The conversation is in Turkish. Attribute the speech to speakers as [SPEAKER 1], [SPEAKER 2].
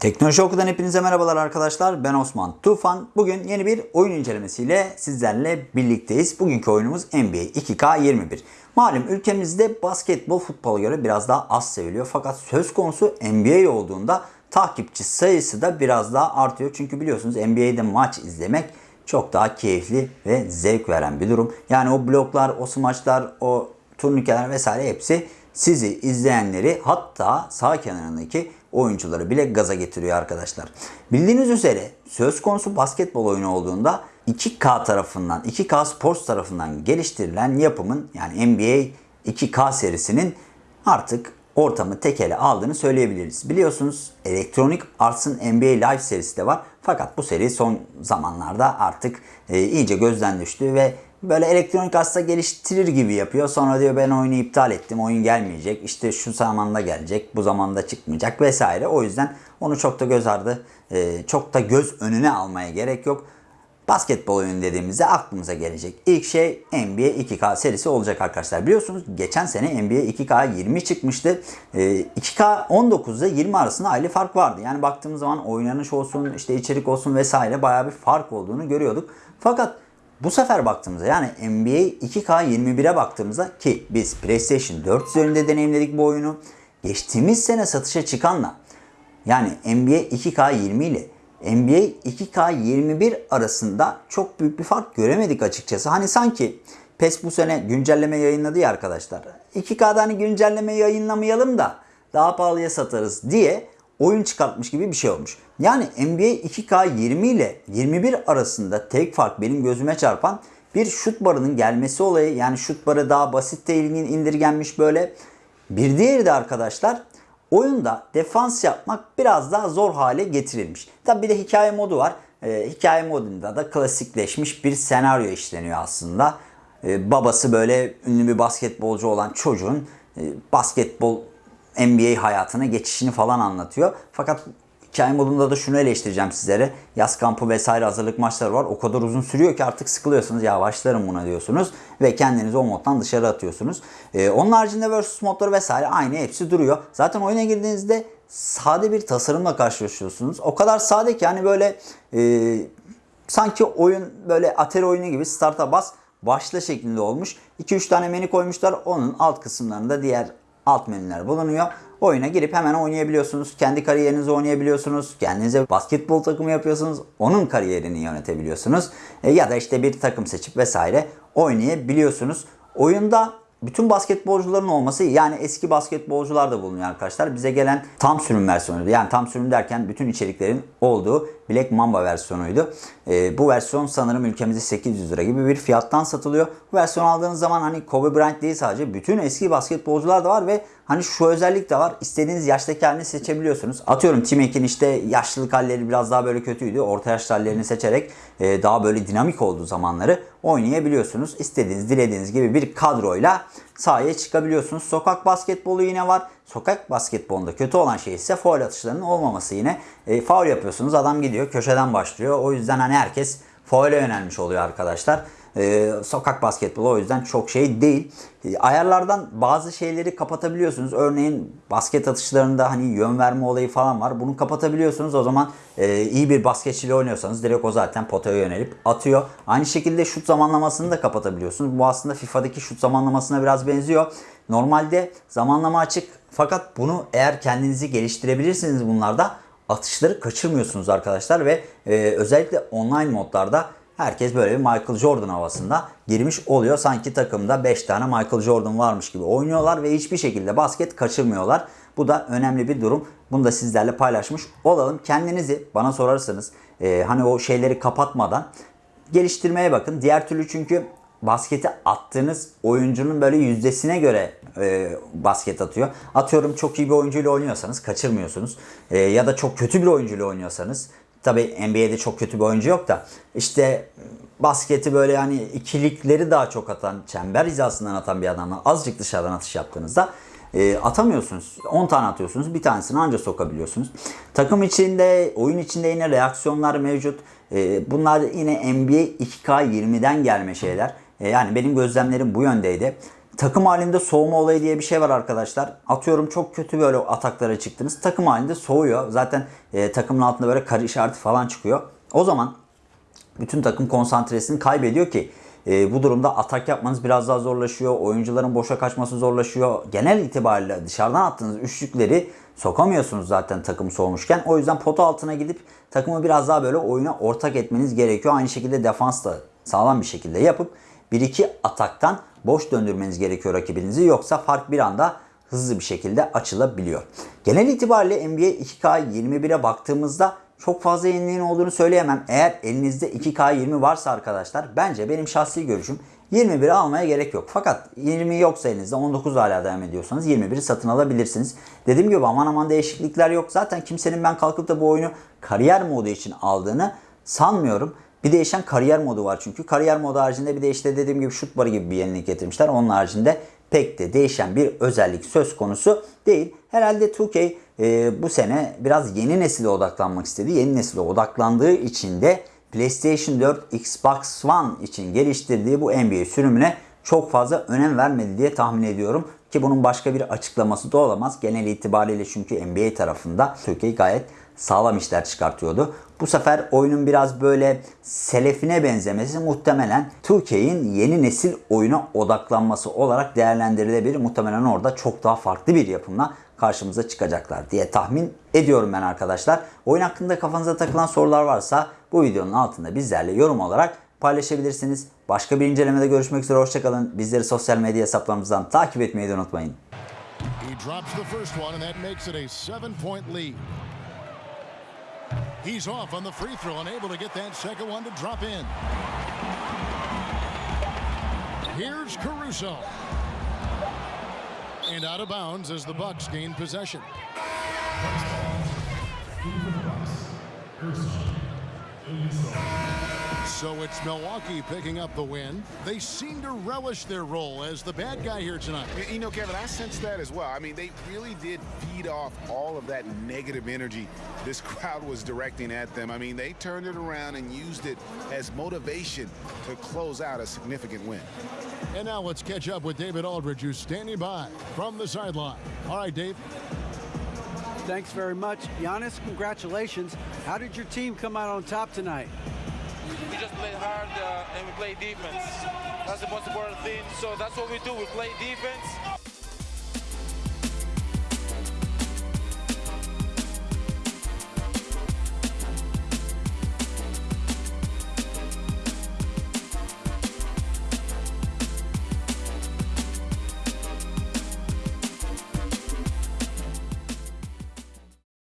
[SPEAKER 1] Teknoloji Oku'dan hepinize merhabalar arkadaşlar. Ben Osman Tufan. Bugün yeni bir oyun incelemesiyle sizlerle birlikteyiz. Bugünkü oyunumuz NBA 2K21. Malum ülkemizde basketbol futbola göre biraz daha az seviliyor. Fakat söz konusu NBA olduğunda takipçi sayısı da biraz daha artıyor. Çünkü biliyorsunuz NBA'de maç izlemek çok daha keyifli ve zevk veren bir durum. Yani o bloklar, o smaçlar, o turnikeler vesaire hepsi sizi izleyenleri hatta sağ kenarındaki oyuncuları bile gaza getiriyor arkadaşlar. Bildiğiniz üzere söz konusu basketbol oyunu olduğunda 2K tarafından, 2K Sports tarafından geliştirilen yapımın yani NBA 2K serisinin artık ortamı tekele aldığını söyleyebiliriz. Biliyorsunuz Electronic Arts'ın NBA Live serisi de var. Fakat bu seri son zamanlarda artık e, iyice gözden düştü ve böyle elektronik Arts'ta geliştirir gibi yapıyor. Sonra diyor ben oyunu iptal ettim. Oyun gelmeyecek. İşte şu zamanda gelecek. Bu zamanda çıkmayacak vesaire. O yüzden onu çok da göz ardı, e, çok da göz önüne almaya gerek yok. Basketbol oyunu dediğimizde aklımıza gelecek ilk şey NBA 2K serisi olacak arkadaşlar. Biliyorsunuz geçen sene NBA 2K 20 çıkmıştı. Ee, 2K 19'da 20 arasında aile fark vardı. Yani baktığımız zaman oynanış olsun, işte içerik olsun vesaire bayağı bir fark olduğunu görüyorduk. Fakat bu sefer baktığımızda yani NBA 2K 21'e baktığımızda ki biz PlayStation 4 üzerinde deneyimledik bu oyunu. Geçtiğimiz sene satışa çıkanla yani NBA 2K 20 ile NBA 2K21 arasında çok büyük bir fark göremedik açıkçası. Hani sanki PES bu sene güncelleme yayınladı ya arkadaşlar. 2K'da hani güncelleme yayınlamayalım da daha pahalıya satarız diye oyun çıkartmış gibi bir şey olmuş. Yani NBA 2K20 ile 21 arasında tek fark benim gözüme çarpan bir şut barının gelmesi olayı. Yani şut barı daha basit de indirgenmiş böyle. Bir diğeri de arkadaşlar oyunda defans yapmak biraz daha zor hale getirilmiş. Tabi bir de hikaye modu var. Ee, hikaye modunda da klasikleşmiş bir senaryo işleniyor aslında. Ee, babası böyle ünlü bir basketbolcu olan çocuğun e, basketbol NBA hayatına geçişini falan anlatıyor. Fakat hikaye modunda da şunu eleştireceğim sizlere. Yaz kampı vesaire hazırlık maçları var. O kadar uzun sürüyor ki artık sıkılıyorsunuz. Ya başlarım buna diyorsunuz. Ve kendinizi o moddan dışarı atıyorsunuz. Ee, onun haricinde versus modları vesaire aynı hepsi duruyor. Zaten oyuna girdiğinizde sade bir tasarımla karşılaşıyorsunuz. O kadar sade ki yani böyle e, sanki oyun böyle Atari oyunu gibi starta bas başla şeklinde olmuş. 2-3 tane menü koymuşlar. Onun alt kısımlarında diğer alt menüler bulunuyor. Oyuna girip hemen oynayabiliyorsunuz. Kendi kariyerinizi oynayabiliyorsunuz. Kendinize basketbol takımı yapıyorsunuz. Onun kariyerini yönetebiliyorsunuz. E, ya da işte bir takım seçip vesaire oynayabiliyorsunuz. Oyunda bütün basketbolcuların olması yani eski basketbolcular da bulunuyor arkadaşlar. Bize gelen tam sürüm versiyonuydu. Yani tam sürüm derken bütün içeriklerin olduğu Black Mamba versiyonuydu. E, bu versiyon sanırım ülkemizde 800 lira gibi bir fiyattan satılıyor. Bu versiyon aldığınız zaman hani Kobe Bryant değil sadece bütün eski basketbolcular da var ve hani şu özellik de var. İstediğiniz yaştaki halini seçebiliyorsunuz. Atıyorum Tim Ekin işte yaşlılık halleri biraz daha böyle kötüydü. Orta yaşlı hallerini seçerek e, daha böyle dinamik olduğu zamanları oynayabiliyorsunuz. İstediğiniz dilediğiniz gibi bir kadroyla sahaya çıkabiliyorsunuz. Sokak basketbolu yine var. Sokak basketbolunda kötü olan şey ise foul atışlarının olmaması yine. E, foul yapıyorsunuz adam gidiyor köşeden başlıyor. O yüzden hani herkes foul'e yönelmiş oluyor arkadaşlar. Ee, sokak basketbolu o yüzden çok şey değil. Ee, ayarlardan bazı şeyleri kapatabiliyorsunuz. Örneğin basket atışlarında hani yön verme olayı falan var. Bunu kapatabiliyorsunuz. O zaman e, iyi bir basketçiyle oynuyorsanız direkt o zaten potaya yönelip atıyor. Aynı şekilde şut zamanlamasını da kapatabiliyorsunuz. Bu aslında FIFA'daki şut zamanlamasına biraz benziyor. Normalde zamanlama açık fakat bunu eğer kendinizi geliştirebilirsiniz bunlarda atışları kaçırmıyorsunuz arkadaşlar ve e, özellikle online modlarda herkes böyle bir Michael Jordan havasında girmiş oluyor. Sanki takımda 5 tane Michael Jordan varmış gibi oynuyorlar ve hiçbir şekilde basket kaçırmıyorlar. Bu da önemli bir durum. Bunu da sizlerle paylaşmış olalım. Kendinizi bana sorarsanız e, hani o şeyleri kapatmadan geliştirmeye bakın. Diğer türlü çünkü basketi attığınız oyuncunun böyle yüzdesine göre e, basket atıyor. Atıyorum çok iyi bir oyuncuyla oynuyorsanız kaçırmıyorsunuz. E, ya da çok kötü bir oyuncuyla oynuyorsanız tabi NBA'de çok kötü bir oyuncu yok da işte basketi böyle yani ikilikleri daha çok atan, çember hizasından atan bir adamla azıcık dışarıdan atış yaptığınızda e, atamıyorsunuz. 10 tane atıyorsunuz. Bir tanesini anca sokabiliyorsunuz. Takım içinde, oyun içinde yine reaksiyonlar mevcut. E, bunlar yine NBA 2K20'den gelme şeyler. E, yani benim gözlemlerim bu yöndeydi. Takım halinde soğuma olayı diye bir şey var arkadaşlar. Atıyorum çok kötü böyle ataklara çıktınız. Takım halinde soğuyor. Zaten e, takımın altında böyle kare işareti falan çıkıyor. O zaman bütün takım konsantresini kaybediyor ki e, bu durumda atak yapmanız biraz daha zorlaşıyor. Oyuncuların boşa kaçması zorlaşıyor. Genel itibariyle dışarıdan attığınız üçlükleri sokamıyorsunuz zaten takım soğumuşken. O yüzden pota altına gidip takımı biraz daha böyle oyuna ortak etmeniz gerekiyor. Aynı şekilde defans da sağlam bir şekilde yapıp 1-2 ataktan boş döndürmeniz gerekiyor rakibinizi. Yoksa fark bir anda hızlı bir şekilde açılabiliyor. Genel itibariyle NBA 2K21'e baktığımızda çok fazla yeniliğin olduğunu söyleyemem. Eğer elinizde 2K20 varsa arkadaşlar bence benim şahsi görüşüm 21'i almaya gerek yok. Fakat 20 yoksa elinizde 19 hala devam ediyorsanız 21'i satın alabilirsiniz. Dediğim gibi aman aman değişiklikler yok. Zaten kimsenin ben kalkıp da bu oyunu kariyer modu için aldığını sanmıyorum. Bir değişen kariyer modu var çünkü. Kariyer modu haricinde bir de işte dediğim gibi şut barı gibi bir yenilik getirmişler. Onun haricinde pek de değişen bir özellik söz konusu değil. Herhalde 2K e, bu sene biraz yeni nesile odaklanmak istedi. Yeni nesile odaklandığı için de PlayStation 4, Xbox One için geliştirdiği bu NBA sürümüne çok fazla önem vermedi diye tahmin ediyorum. Ki bunun başka bir açıklaması da olamaz. Genel itibariyle çünkü NBA tarafında 2K gayet sağlam işler çıkartıyordu. Bu sefer oyunun biraz böyle selefine benzemesi muhtemelen 2K'in yeni nesil oyuna odaklanması olarak değerlendirilebilir. Muhtemelen orada çok daha farklı bir yapımla karşımıza çıkacaklar diye tahmin ediyorum ben arkadaşlar. Oyun hakkında kafanıza takılan sorular varsa bu videonun altında bizlerle yorum olarak paylaşabilirsiniz. Başka bir incelemede görüşmek üzere hoşçakalın. Bizleri sosyal medya hesaplarımızdan takip etmeyi de unutmayın.
[SPEAKER 2] He drops the first one, and that makes it a seven point lead. He's off on the free throw and able to get that second one to drop in. Here's Caruso. And out of bounds as the Bucks gain possession. So it's Milwaukee picking up the win. They seem to relish their role as the bad guy here tonight.
[SPEAKER 3] You- know, Kevin, I sense that as well. I mean, they really did feed off all of that negative energy this crowd was directing at them. I mean, they turned it around and used it as motivation to close out a significant win.
[SPEAKER 2] And now let's catch up with David Aldridge, who's standing by from the sideline. All right, Dave.
[SPEAKER 4] Thanks very much. Giannis, congratulations. How did your team come out on top tonight?
[SPEAKER 5] we just played hard uh, and we play defense. That's the most important thing. So that's what we do. We play defense